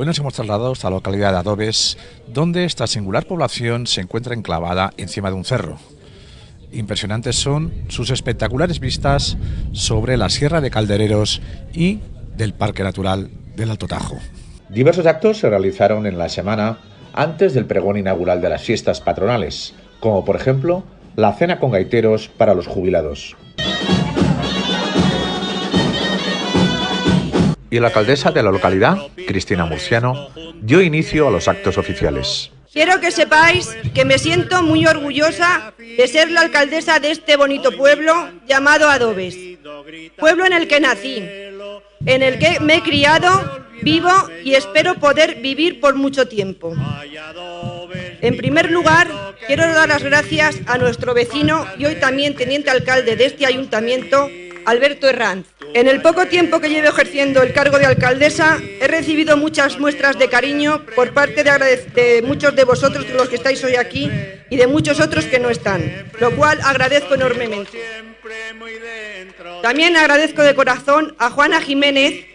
Hoy nos hemos trasladado hasta la localidad de Adobes, donde esta singular población se encuentra enclavada encima de un cerro. Impresionantes son sus espectaculares vistas sobre la Sierra de Caldereros y del Parque Natural del Alto Tajo. Diversos actos se realizaron en la semana antes del pregón inaugural de las fiestas patronales, como por ejemplo la cena con gaiteros para los jubilados. Y la alcaldesa de la localidad, Cristina Murciano, dio inicio a los actos oficiales. Quiero que sepáis que me siento muy orgullosa de ser la alcaldesa de este bonito pueblo llamado Adobes, pueblo en el que nací, en el que me he criado, vivo y espero poder vivir por mucho tiempo. En primer lugar, quiero dar las gracias a nuestro vecino y hoy también teniente alcalde de este ayuntamiento, Alberto Herranz. En el poco tiempo que llevo ejerciendo el cargo de alcaldesa, he recibido muchas muestras de cariño por parte de, muchos de vosotros, los que estáis hoy aquí, y de muchos otros que no están, lo cual agradezco enormemente. También agradezco de corazón a Juana Jiménez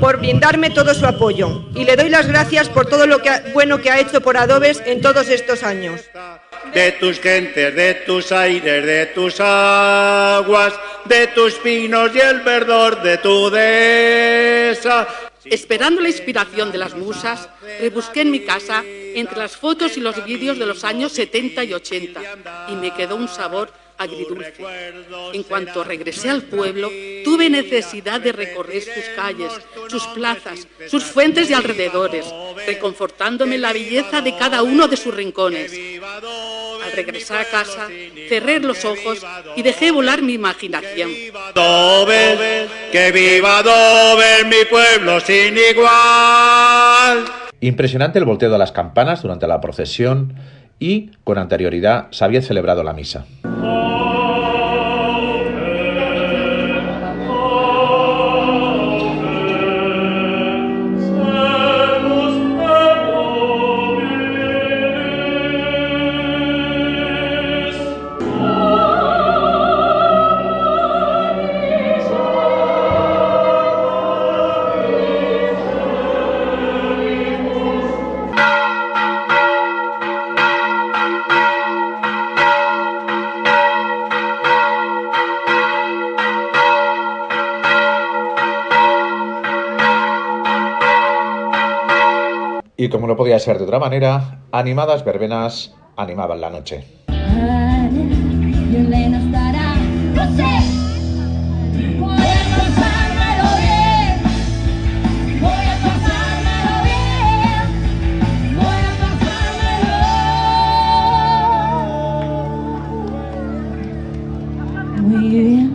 por brindarme todo su apoyo y le doy las gracias por todo lo bueno que ha hecho por Adobes en todos estos años de tus gentes, de tus aires, de tus aguas, de tus pinos y el verdor de tu dehesa. Esperando la inspiración de las musas, rebusqué en mi casa entre las fotos y los vídeos de los años 70 y 80 y me quedó un sabor agridulce. En cuanto regresé al pueblo, tuve necesidad de recorrer sus calles, sus plazas, sus fuentes y alrededores, reconfortándome la belleza de cada uno de sus rincones. Al regresar a casa, cerré los ojos y dejé volar mi imaginación. que viva Dover, mi pueblo sin igual. Impresionante el volteo de las campanas durante la procesión y, con anterioridad, se había celebrado la misa. Y como no podía ser de otra manera, animadas verbenas animaban la noche.